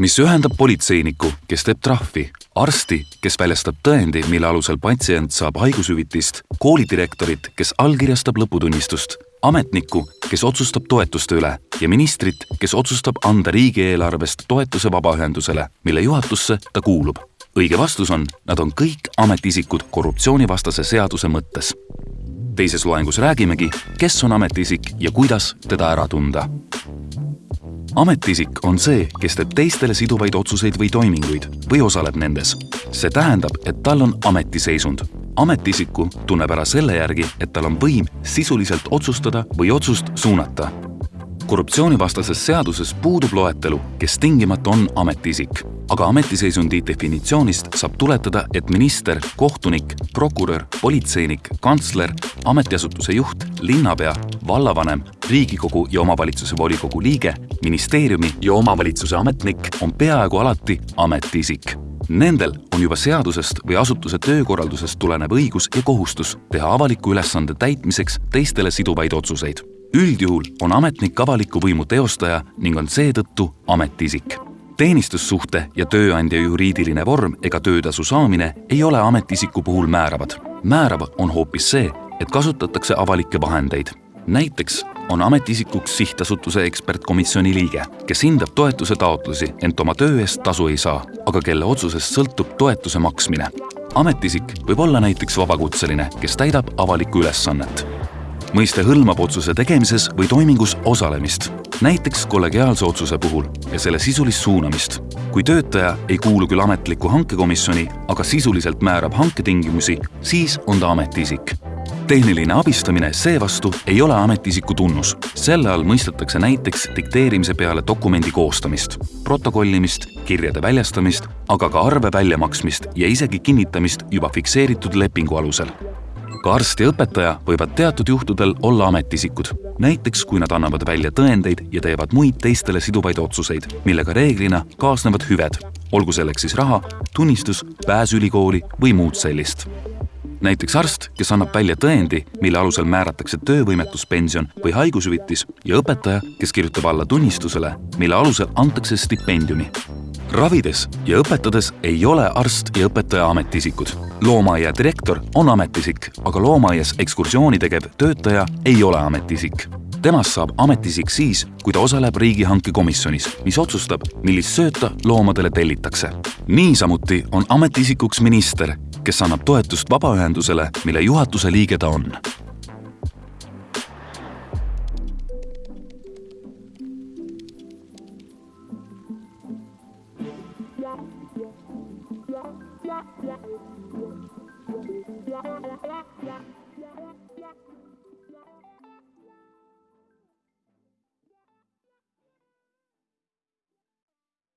mis ühendab politseiniku, kes teeb trahvi, arsti, kes väljastab tõendi, mille alusel patsient saab haigushüvitist, koolidirektorit, kes allkirjastab lõputunnistust, ametnikku, kes otsustab toetuste üle ja ministrit, kes otsustab anda riigieelarvest toetuse vabaühendusele, mille juhatusse ta kuulub. õige vastus on, nad on kõik ametiisikud korruptsioonivastase seaduse mõttes. teises loengus räägimegi, kes on ametiisik ja kuidas teda ära tunda ametiisik on see, kes teeb teistele siduvaid otsuseid või toiminguid või osaleb nendes. see tähendab, et tal on ametiseisund. ametiisiku tunneb ära selle järgi, et tal on võim sisuliselt otsustada või otsust suunata. korruptsioonivastases seaduses puudub loetelu, kes tingimata on ametiisik aga ametiseisundi definitsioonist saab tuletada, et minister, kohtunik, prokurör, politseinik, kantsler, ametiasutuse juht, linnapea, vallavanem, Riigikogu ja omavalitsuse volikogu liige, ministeeriumi ja omavalitsuse ametnik on peaaegu alati ametiisik. Nendel on juba seadusest või asutuse töökorraldusest tulenev õigus ja kohustus teha avaliku ülesande täitmiseks teistele siduvaid otsuseid. üldjuhul on ametnik avaliku võimu teostaja ning on seetõttu ametiisik teenistussuhte ja tööandja juriidiline vorm ega töötasu saamine ei ole ametiisiku puhul määravad. määrav on hoopis see, et kasutatakse avalikke vahendeid. Näiteks on ametiisikuks sihtasutuse ekspertkomisjoni liige, kes hindab toetuse taotlusi, ent oma töö eest tasu ei saa, aga kelle otsusest sõltub toetuse maksmine. ametiisik võib olla näiteks vabakutseline, kes täidab avalikku ülesannet. mõiste hõlmab otsuse tegemises või toimingus osalemist näiteks kollegiaalse otsuse puhul ja selle sisulist suunamist. kui töötaja ei kuulu küll ametlikku hankekomisjoni, aga sisuliselt määrab hanketingimusi, siis on ta ametiisik. Tehniline abistamine seevastu ei ole ametiisiku tunnus. selle all mõistetakse näiteks dikteerimise peale dokumendi koostamist, protokollimist, kirjade väljastamist, aga ka arve väljamaksmist ja isegi kinnitamist juba fikseeritud lepingu alusel. Ka arst ja õpetaja võivad teatud juhtudel olla ametiisikud, näiteks kui nad annavad välja tõendeid ja teevad muid teistele siduvaid otsuseid, millega reeglina kaasnevad hüved, olgu selleks siis raha, tunnistus, pääs ülikooli või muud sellist näiteks arst, kes annab välja tõendi, mille alusel määratakse töövõimetuspension või haigushüvitis ja õpetaja, kes kirjutab alla tunnistusele, mille alusel antakse stipendiumi ravides ja õpetades ei ole arst ja õpetaja ametiisikud. loomaaia direktor on ametiisik, aga loomaaias ekskursiooni tegev töötaja ei ole ametiisik. temast saab ametiisik siis, kui ta osaleb riigihanke komisjonis, mis otsustab, millist sööta loomadele tellitakse. niisamuti on ametiisikuks minister, kes annab toetust vabaühendusele, mille juhatuse liige ta on Yeah.